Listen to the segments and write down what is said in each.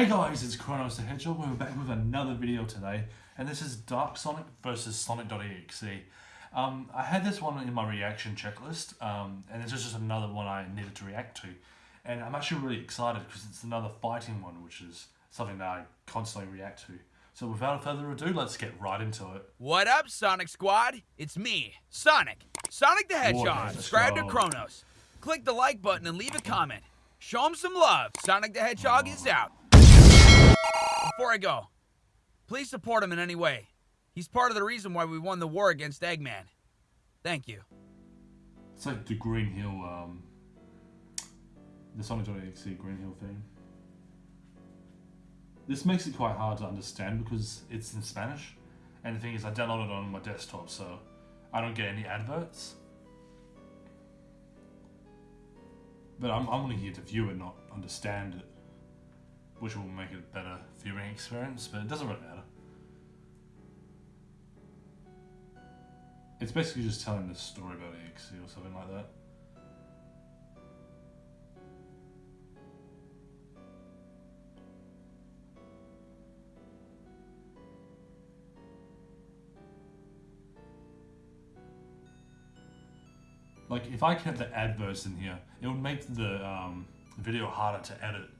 Hey guys, it's Chronos the Hedgehog. We're back with another video today, and this is Dark Sonic versus Sonic.exe. Um, I had this one in my reaction checklist, um, and this is just another one I needed to react to. And I'm actually really excited because it's another fighting one, which is something that I constantly react to. So without further ado, let's get right into it. What up, Sonic Squad? It's me, Sonic. Sonic the Hedgehog. Subscribe to Chronos. Click the like button and leave a comment. Show him some love. Sonic the Hedgehog is out. Before I go, please support him in any way. He's part of the reason why we won the war against Eggman. Thank you. It's like the Green Hill, um, the Sonic.exe Green Hill thing. This makes it quite hard to understand because it's in Spanish. And the thing is, I downloaded it on my desktop, so I don't get any adverts. But I'm, I'm only here to view it, not understand it. Which will make it a better viewing experience, but it doesn't really matter. It's basically just telling the story about EXE or something like that. Like, if I kept the adverts in here, it would make the um, video harder to edit.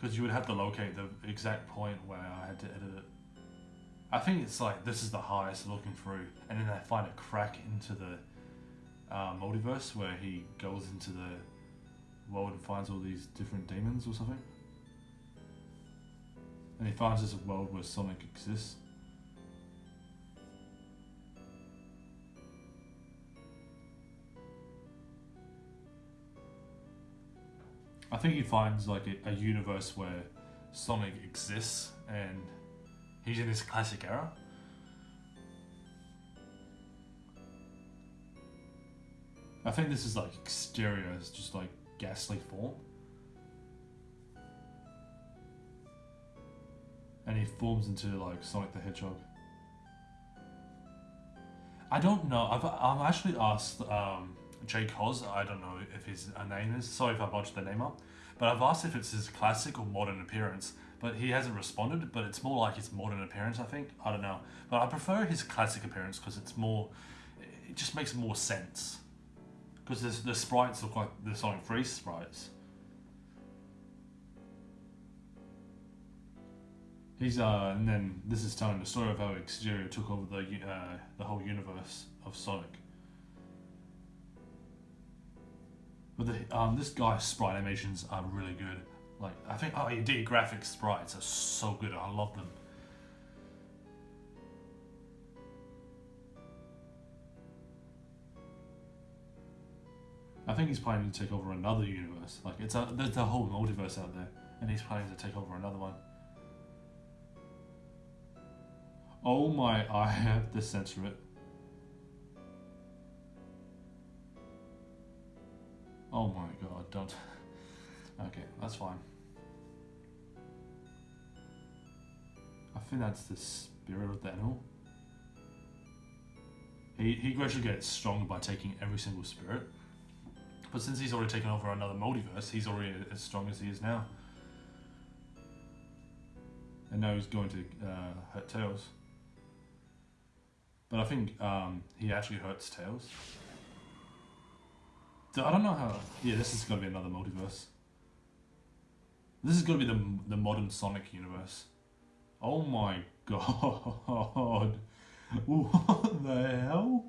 Because you would have to locate the exact point where I had to edit it. I think it's like, this is the highest looking through, and then I find a crack into the uh, multiverse where he goes into the world and finds all these different demons or something. And he finds this world where Sonic exists. I think he finds like a, a, universe where Sonic exists and he's in his classic era. I think this is like Exetior is just like ghastly form. And he forms into like Sonic the Hedgehog. I don't know. I've, I've actually asked um, Jay Cos, I don't know if his name is, sorry if I botched the name up, but I've asked if it's his classic or modern appearance, but he hasn't responded, but it's more like his modern appearance, I think. I don't know. But I prefer his classic appearance because it's more, it just makes more sense. Because the sprites look like the Sonic 3 sprites. He's uh, and then this is telling the story of how Exetior took over the uh, the whole universe of Sonic. But the, um, this guy's sprite animations are really good. Like, I think, oh, he did graphic sprites are so good. I love them. I think he's planning to take over another universe. Like, it's a, there's a whole multiverse out there, and he's planning to take over another one. Oh my, I have to censor it. Oh my god, don't. Okay, that's fine. I think that's the spirit of the animal. He, he gradually gets stronger by taking every single spirit. But since he's already taken over another multiverse, he's already as strong as he is now. And now he's going to uh, hurt Tails. But I think um, he actually hurts Tails. I don't know how. Yeah, this is gonna be another multiverse. This is gonna be the the modern Sonic universe. Oh my god! What the hell?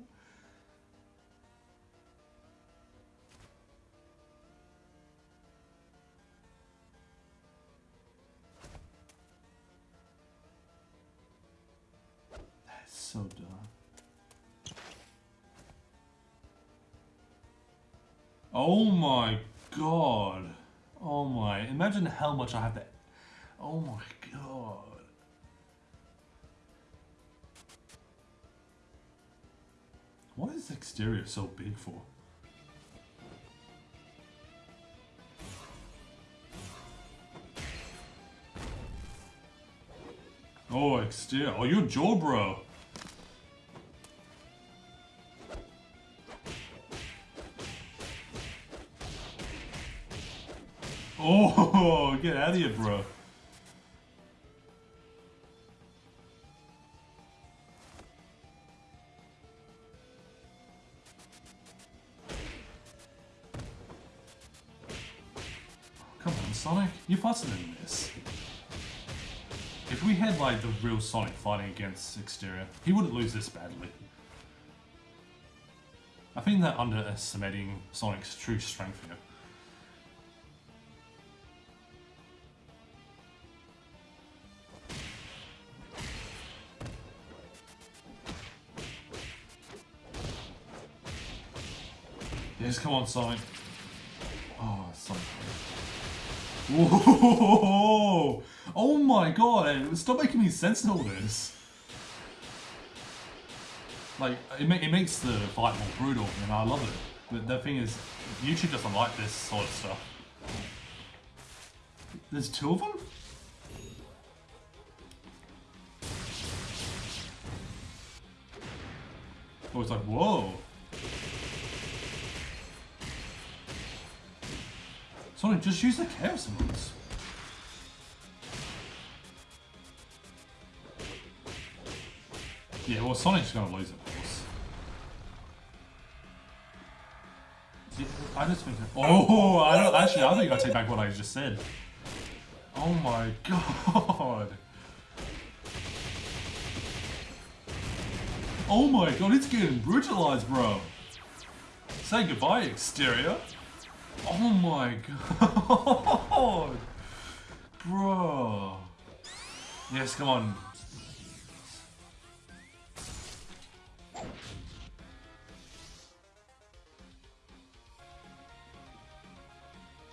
That's so dumb. Oh my god. Oh my. Imagine how much I have to... Oh my god. What is the Exetior so big for? Oh, Exetior. Oh, you're Joe, bro. Oh, get out of here, bro. Come on, Sonic. You're faster than this. If we had, like, the real Sonic fighting against Exetior, he wouldn't lose this badly. I think that underestimating Sonic's true strength here. Come on, Sonic. Oh, Sonic. Whoa! Oh my god, stop making me sense in all this. Like, it, ma it makes the fight more brutal, and I love it. But the thing is, YouTube doesn't like this sort of stuff. There's two of them? Oh, it's like, whoa. Sonic, just use the Chaos Emeralds. Yeah, well, Sonic's gonna lose, of course. I just think. Oh, I don't actually. I think I take back what I just said. Oh my god. Oh my god, it's getting brutalized, bro. Say goodbye, Exetior. Oh my god! Bro! Yes, come on.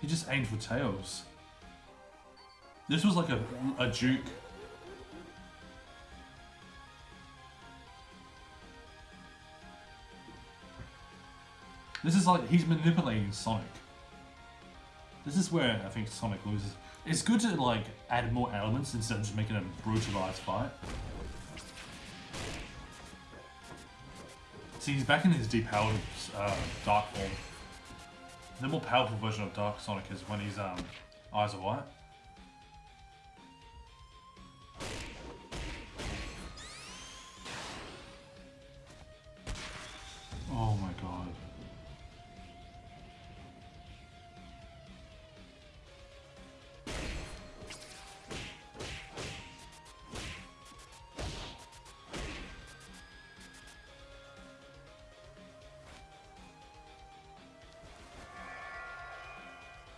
He just aimed for tails. This was like a, a juke. This is like, he's manipulating Sonic. This is where I think Sonic loses. It's good to like add more elements instead of just making a brutalized fight. See, he's back in his depowered uh, Dark form. The more powerful version of Dark Sonic is when his um, eyes are white.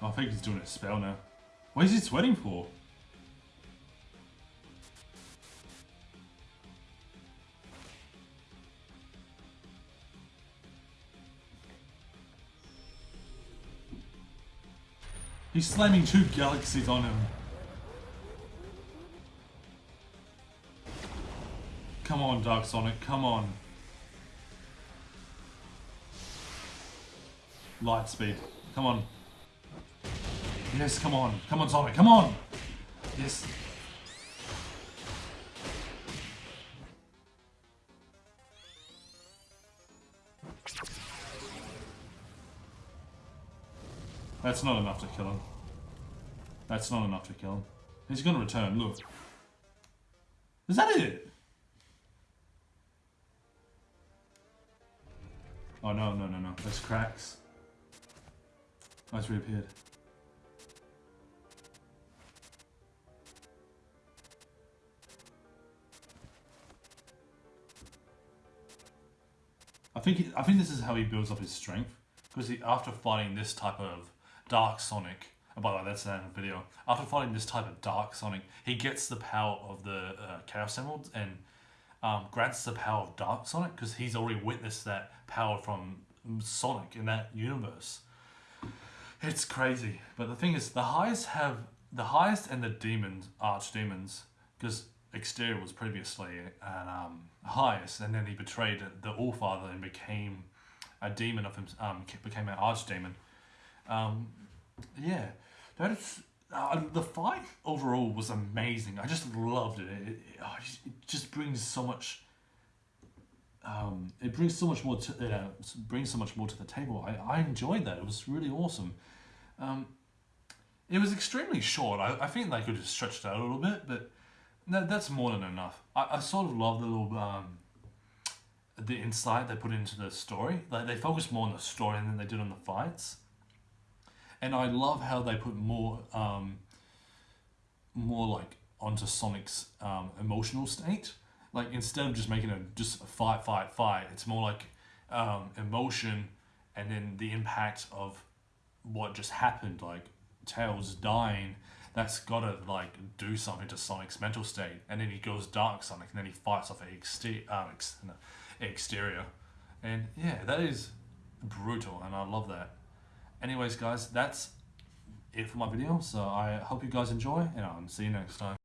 Oh, I think he's doing a spell now. What is he sweating for? He's slamming two galaxies on him. Come on, Dark Sonic, come on. Light speed, come on. Yes, come on. Come on, Sonic. Come on. Yes. That's not enough to kill him. That's not enough to kill him. He's gonna return, look. Is that it? Oh no, no, no, no. There's cracks. Oh, it's reappeared. Think he, I think this is how he builds up his strength because after fighting this type of Dark Sonic, and by the way, that's the video. After fighting this type of Dark Sonic, he gets the power of the uh, Chaos Emeralds and um, grants the power of Dark Sonic because he's already witnessed that power from Sonic in that universe. It's crazy, but the thing is, the highest have the highest and the demons, arch demons because Exetior was previously an um, highest, and then he betrayed the All Father and became a demon of him. Um, became an archdemon. Um, yeah, that's uh, the fight overall was amazing. I just loved it. It, it, it just brings so much. Um, it brings so much more to know, brings so much more to the table. I, I enjoyed that. It was really awesome. Um, it was extremely short. I, I think they could have stretched it out a little bit, but that, that's more than enough. I, I sort of love the little um, the insight they put into the story. Like they focus more on the story than they did on the fights. and I love how they put more um, more like onto Sonic's um, emotional state. Like instead of just making a just a fight, fight, fight, it's more like um, emotion, and then the impact of what just happened, like Tails dying. That's gotta like do something to Sonic's mental state, and then he goes dark Sonic, and then he fights off exter- um, ex- no, Exetior, and yeah, that is brutal, and I love that. Anyways, guys, that's it for my video. So I hope you guys enjoy, and I'll see you next time.